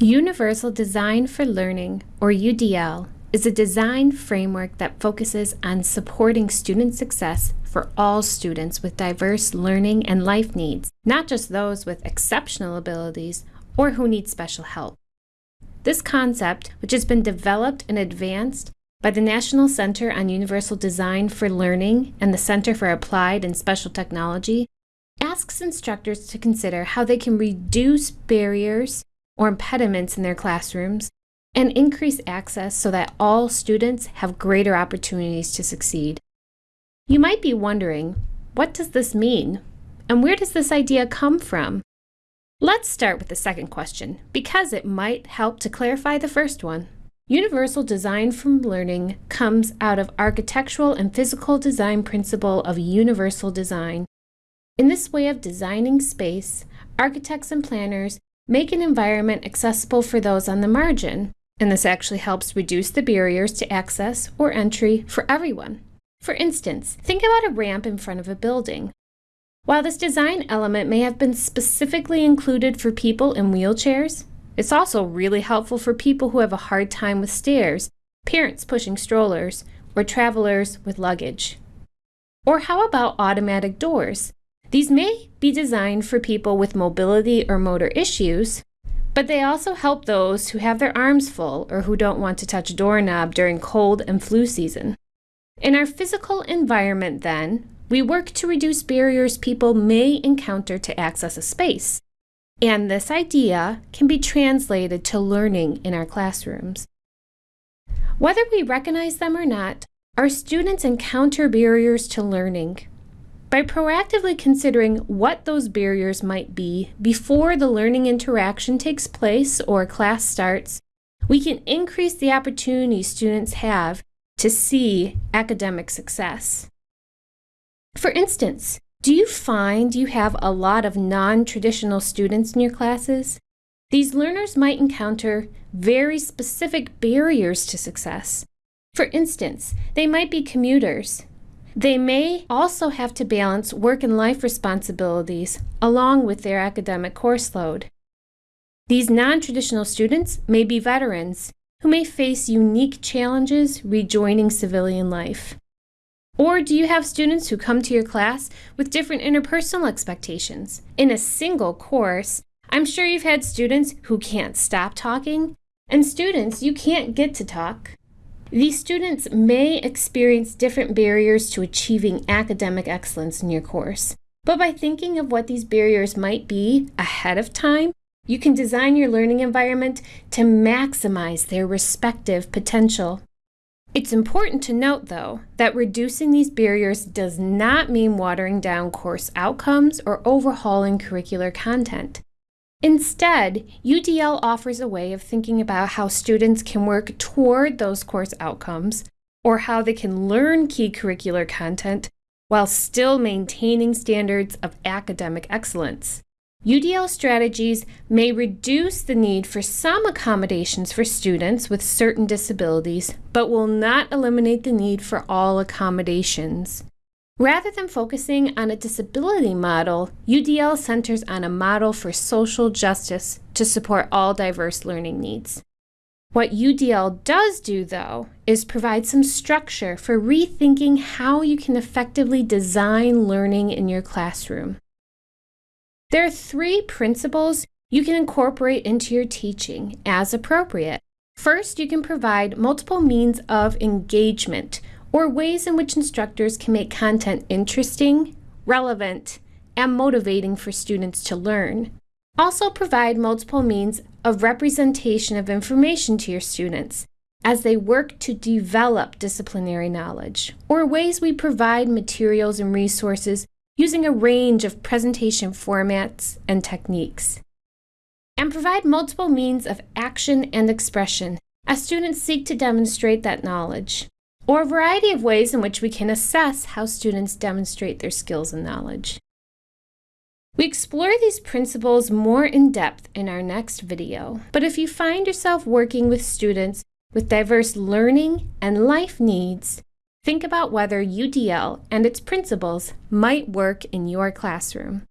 Universal Design for Learning, or UDL, is a design framework that focuses on supporting student success for all students with diverse learning and life needs, not just those with exceptional abilities or who need special help. This concept, which has been developed and advanced by the National Center on Universal Design for Learning and the Center for Applied and Special Technology, asks instructors to consider how they can reduce barriers or impediments in their classrooms and increase access so that all students have greater opportunities to succeed. You might be wondering, what does this mean? And where does this idea come from? Let's start with the second question, because it might help to clarify the first one. Universal design from learning comes out of architectural and physical design principle of universal design. In this way of designing space, architects and planners make an environment accessible for those on the margin, and this actually helps reduce the barriers to access or entry for everyone. For instance, think about a ramp in front of a building. While this design element may have been specifically included for people in wheelchairs, it's also really helpful for people who have a hard time with stairs, parents pushing strollers, or travelers with luggage. Or how about automatic doors? These may be designed for people with mobility or motor issues, but they also help those who have their arms full or who don't want to touch a doorknob during cold and flu season. In our physical environment, then, we work to reduce barriers people may encounter to access a space. And this idea can be translated to learning in our classrooms. Whether we recognize them or not, our students encounter barriers to learning by proactively considering what those barriers might be before the learning interaction takes place or class starts, we can increase the opportunity students have to see academic success. For instance, do you find you have a lot of non-traditional students in your classes? These learners might encounter very specific barriers to success. For instance, they might be commuters, they may also have to balance work and life responsibilities along with their academic course load. These non-traditional students may be veterans who may face unique challenges rejoining civilian life. Or do you have students who come to your class with different interpersonal expectations? In a single course, I'm sure you've had students who can't stop talking and students you can't get to talk. These students may experience different barriers to achieving academic excellence in your course, but by thinking of what these barriers might be ahead of time, you can design your learning environment to maximize their respective potential. It's important to note, though, that reducing these barriers does not mean watering down course outcomes or overhauling curricular content. Instead, UDL offers a way of thinking about how students can work toward those course outcomes or how they can learn key curricular content while still maintaining standards of academic excellence. UDL strategies may reduce the need for some accommodations for students with certain disabilities, but will not eliminate the need for all accommodations. Rather than focusing on a disability model, UDL centers on a model for social justice to support all diverse learning needs. What UDL does do, though, is provide some structure for rethinking how you can effectively design learning in your classroom. There are three principles you can incorporate into your teaching as appropriate. First, you can provide multiple means of engagement or ways in which instructors can make content interesting, relevant, and motivating for students to learn. Also provide multiple means of representation of information to your students as they work to develop disciplinary knowledge, or ways we provide materials and resources using a range of presentation formats and techniques. And provide multiple means of action and expression as students seek to demonstrate that knowledge or a variety of ways in which we can assess how students demonstrate their skills and knowledge. We explore these principles more in depth in our next video, but if you find yourself working with students with diverse learning and life needs, think about whether UDL and its principles might work in your classroom.